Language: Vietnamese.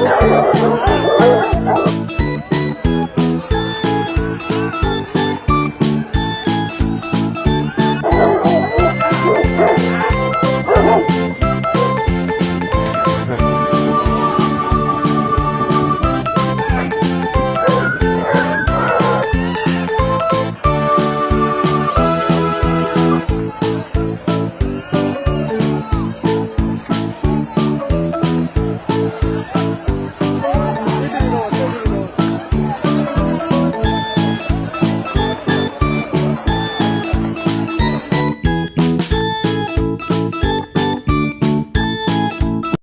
Oh, my God.